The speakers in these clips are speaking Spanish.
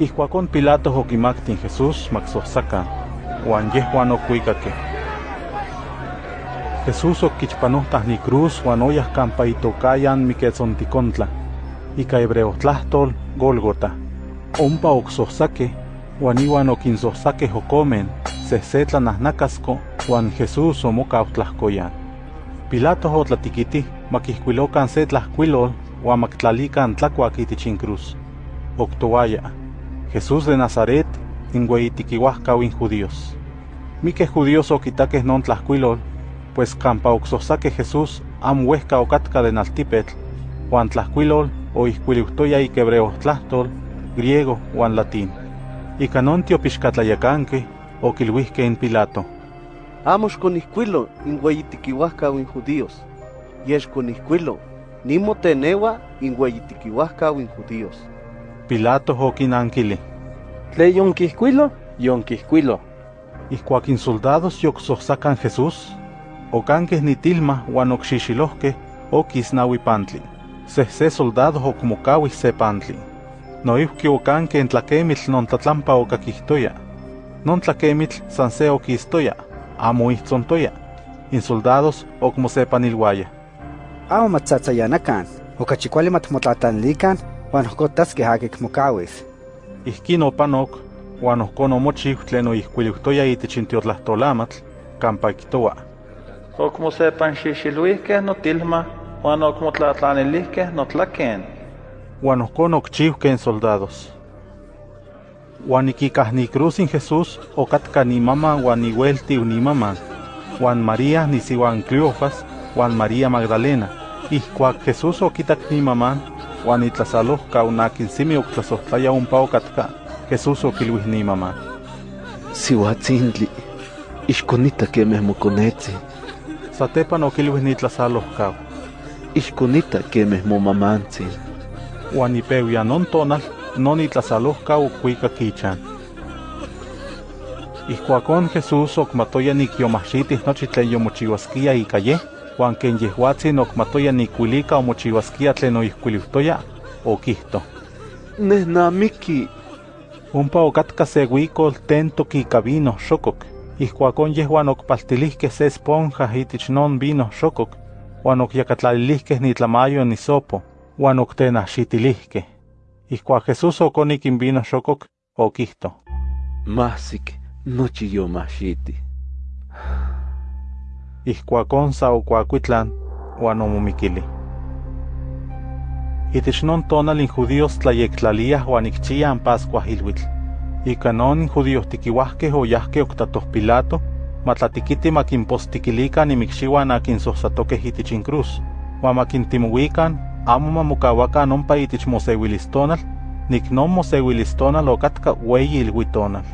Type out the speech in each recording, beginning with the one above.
Ijkuakon Pilato okimaktin Jesús maksohsaka, uan yehuan okuikakeh. Jesús okichpanohtah ni cruz uan oyah kampa itokayan Miquetzonticontla, ika hebreo tlahtol Gólgota. Ompa oksohsakeh, uan iwan okinsohsakeh okomen, sehsetlanahnacasko, uan Jesús omokau tlahkoyan. Pilato otlatikitih makihkuilokan se tlahkuilol uan maktlalikan tlakuak Jesús de Nazaret, inweitikiuahkau in judíos. Miqueh judíos okitakeh non tlahkuilol, pues oksohsakeh Jesús amo uehka okatka de naltipetl, uan tlahkuilol oihkuiliuhtoya ik hebreo tlahtol, griego uan latín. Ika non tiopixkatlayakanqueh okilhuihkeh in Pilato. Amo xconihcuilo inweitikiuahkau in judíos, yeš conihcuilo, nimoteneua inweitikiuahkau in judíos. Pilato okinankili. Tle yonquihcuilo, yonquihcuilo. Ihkuak in soldados yoksohsakan Jesús, okanqueh nitilma uan okxixilohkeh okisnaui pantli. Sehse soldado okmokauih se pantli. Noihki okanqueh in tlakemitl non tlatlampa okakihtoya. Non tlakemitl san se okistoya, amo ihtzontoya. In soldados okmosepanilwaya. Amo matzatzayanakan, okachi kuali matmotlatanlikan, uan ohkotaskeh akik mokawis. Ihkin opanok, uan ohkon omochiu tlen oihkuiliuhtoya itich in tiotlahtolamatl, kampa kihtowa. Okmosepanxixiluihkeh notilma, uan okmotlatlanilihkeh notlaken. Uan ohkon okchiuhkeh in soldados. Uan ikikah ni cruz in Jesús okatka ni maman uan iueltiu ni maman, uan María nisiuan Cleofas, uan María Magdalena. Ihkuak Jesús okitak ni maman, uan itlasalohka unakin simi oktlasohtlaya ompa okatka, Jesús okilhuih ni maman. Siuatzintli, ixkonita kemeh mokonetzi, Satepan okilhuih ni tlasalohkau. ixkonita kemeh momamantzin. Uan ipeuia non tonal, non itlasalohkau okuikak ichan. Ihkuakon Jesús okmatoya nikiomahxitih nochi tlen yomochiuaskia ika yeh, uan ken yehuatzin okmatoya nikuilika omochiuaskia tlen oihkuiliuhtoya, okihto. Nehnamiki, Ompa okatka se huicol tentok ika vino xokok. Ihkuakon yehuan okpaltilihkeh se esponja itich non vino xokok, uan okyakatlalilihkeh nitlamayo nisopo, uan oktenahxitilihkeh. Ihkuak Jesús okonik in vino xokok, okihto. mahsik, nochi yomahxiti. Ihkuakon sa okuakuitlan, uan omomikili. Itich non tonal in judíos tlayektlaliah uan ikchiah n Pascua ilhuitl. Ika non in judíos tikiuahkeh oyahkeh oktatoh Pilato, matlatikiti makinpostikilikan imikxiuan akin sohsatokeh itich in cruz, uan makintimouikan amo mamokawakan ompa itich moseuilistonal, nik non moseuilistonal okatka ueyi ilhuitonal.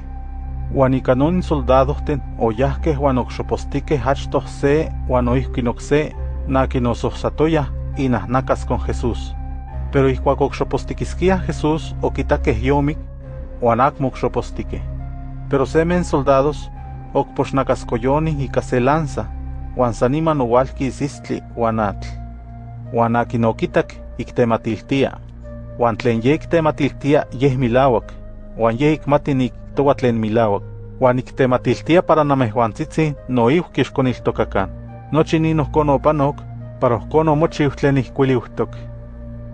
Uan ika non in soldadohten oyahkeh uan okxopostikeh achtoh se uan oihkin okse nakin osohsatoyah inahnacas con Jesús. Pero ihkuak okxopostikiskiah Jesús okitakeh yomik, uan akmo okxopostikeh. Pero semen soldados okpoxnacaskoyonih ika se lanza, uan san niman owalkis istli uan atl. Uan akin okitak iktematiltia, uan tlen ye iktematiltia yeh milauak, uan ye ikmati niktowa tlen milauak, uan iktematiltia para namehuantzitzi noihki ixkoniltokakan. Nochi nin ohkon opanok, para ohkon omochiu tlen ihkuiliuhtok.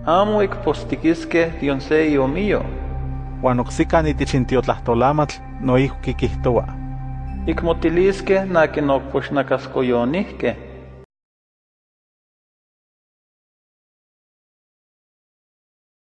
Amo ikpostikiskeh dion se iomio. Uan oksikan itich in tiotlahtolamantl noihki kihtowa. Ikmotiliskeh nakin okpoxnakaskoyonihkeh.